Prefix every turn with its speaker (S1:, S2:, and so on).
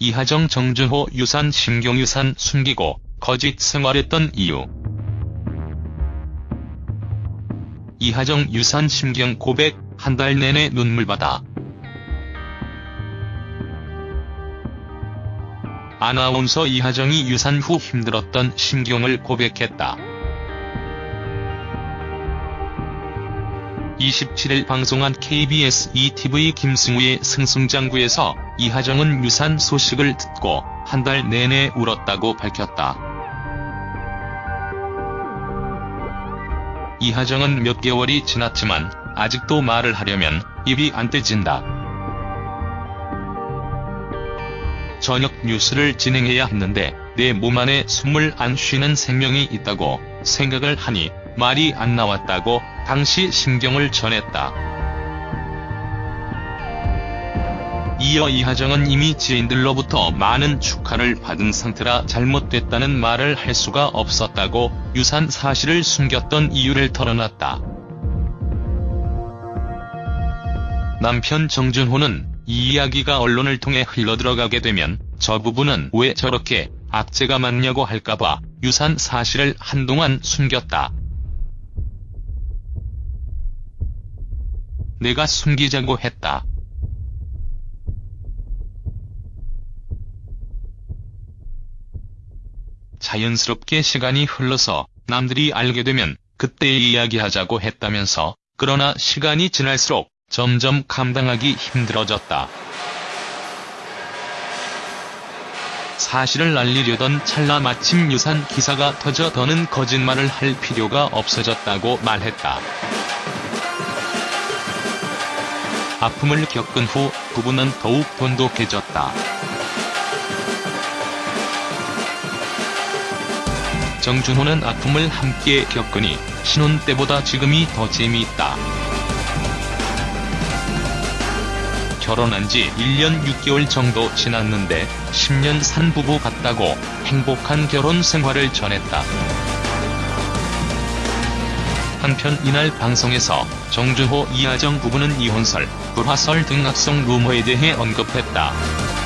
S1: 이하정 정준호 유산 심경유산 숨기고 거짓 생활했던 이유 이하정 유산 심경 고백 한 달 내내 눈물바다 아나운서 이하정이 유산 후 힘들었던 심경을 고백했다. 27일 방송한 KBS ETV 김승우의 승승장구에서 이하정은 유산 소식을 듣고 한 달 내내 울었다고 밝혔다. 이하정은 몇 개월이 지났지만 아직도 말을 하려면 입이 안 떼진다. 저녁 뉴스를 진행해야 했는데 내 몸 안에 숨을 안 쉬는 생명이 있다고 생각을 하니 말이 안 나왔다고 당시 심경을 전했다. 이어 이하정은 이미 지인들로부터 많은 축하를 받은 상태라 잘못됐다는 말을 할 수가 없었다고 유산 사실을 숨겼던 이유를 털어놨다. 남편 정준호는 이 이야기가 언론을 통해 흘러들어가게 되면 저 부분은 왜 저렇게 악재가 많냐고 할까봐 유산 사실을 한동안 숨겼다. 내가 숨기자고 했다. 자연스럽게 시간이 흘러서 남들이 알게 되면 그때 이야기하자고 했다면서 그러나 시간이 지날수록 점점 감당하기 힘들어졌다. 사실을 알리려던 찰나 마침 유산 기사가 터져 더는 거짓말을 할 필요가 없어졌다고 말했다. 아픔을 겪은 후 부부는 더욱 돈독해졌다. 정준호는 아픔을 함께 겪으니 신혼 때보다 지금이 더 재미있다. 결혼한 지 1년 6개월 정도 지났는데 10년 산 부부 같다고 행복한 결혼 생활을 전했다. 한편 이날 방송에서 정준호 이하정 부부는 이혼설, 불화설 등 악성 루머에 대해 언급했다.